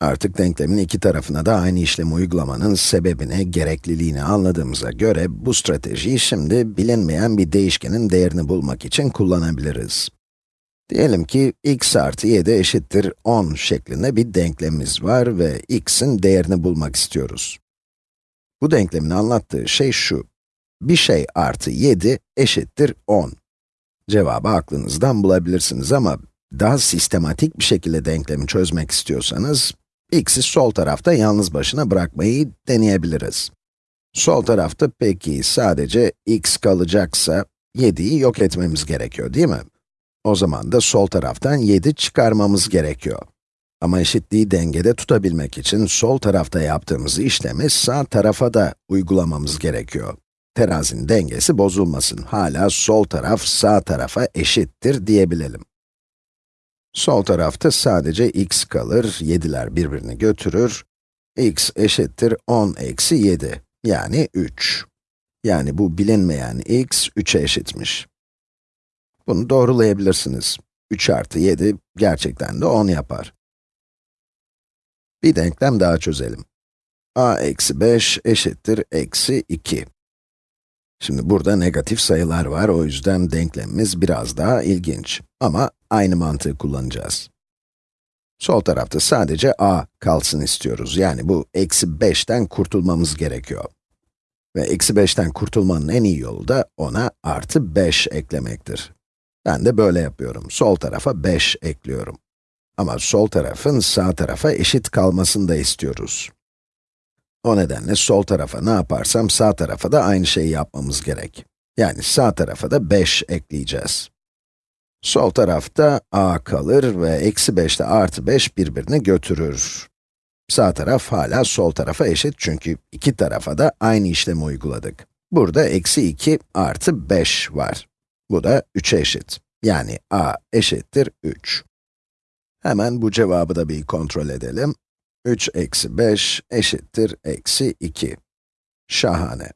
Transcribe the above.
Artık denklemin iki tarafına da aynı işlemi uygulamanın sebebini, gerekliliğini anladığımıza göre, bu stratejiyi şimdi bilinmeyen bir değişkenin değerini bulmak için kullanabiliriz. Diyelim ki x artı 7 eşittir 10 şeklinde bir denklemimiz var ve x'in değerini bulmak istiyoruz. Bu denklemin anlattığı şey şu. Bir şey artı 7 eşittir 10. Cevabı aklınızdan bulabilirsiniz ama daha sistematik bir şekilde denklemi çözmek istiyorsanız, x'i sol tarafta yalnız başına bırakmayı deneyebiliriz. Sol tarafta peki sadece x kalacaksa, 7'yi yok etmemiz gerekiyor değil mi? O zaman da sol taraftan 7 çıkarmamız gerekiyor. Ama eşitliği dengede tutabilmek için sol tarafta yaptığımız işlemi sağ tarafa da uygulamamız gerekiyor. Terazinin dengesi bozulmasın, hala sol taraf sağ tarafa eşittir diyebilelim. Sol tarafta sadece x kalır, 7'ler birbirini götürür. x eşittir 10 eksi 7, yani 3. Yani bu bilinmeyen x 3'e eşitmiş. Bunu doğrulayabilirsiniz. 3 artı 7 gerçekten de 10 yapar. Bir denklem daha çözelim. a eksi 5 eşittir eksi 2. Şimdi burada negatif sayılar var, o yüzden denklemimiz biraz daha ilginç. Ama aynı mantığı kullanacağız. Sol tarafta sadece a kalsın istiyoruz. Yani bu eksi 5'ten kurtulmamız gerekiyor. Ve eksi 5'ten kurtulmanın en iyi yolu da ona artı 5 eklemektir. Ben de böyle yapıyorum. Sol tarafa 5 ekliyorum. Ama sol tarafın sağ tarafa eşit kalmasını da istiyoruz. O nedenle sol tarafa ne yaparsam sağ tarafa da aynı şeyi yapmamız gerek. Yani sağ tarafa da 5 ekleyeceğiz. Sol tarafta a kalır ve eksi 5 ile artı 5 birbirini götürür. Sağ taraf hala sol tarafa eşit çünkü iki tarafa da aynı işlemi uyguladık. Burada eksi 2 artı 5 var. Bu da 3'e eşit. Yani a eşittir 3. Hemen bu cevabı da bir kontrol edelim. 3 eksi 5 eşittir eksi 2. Şahane.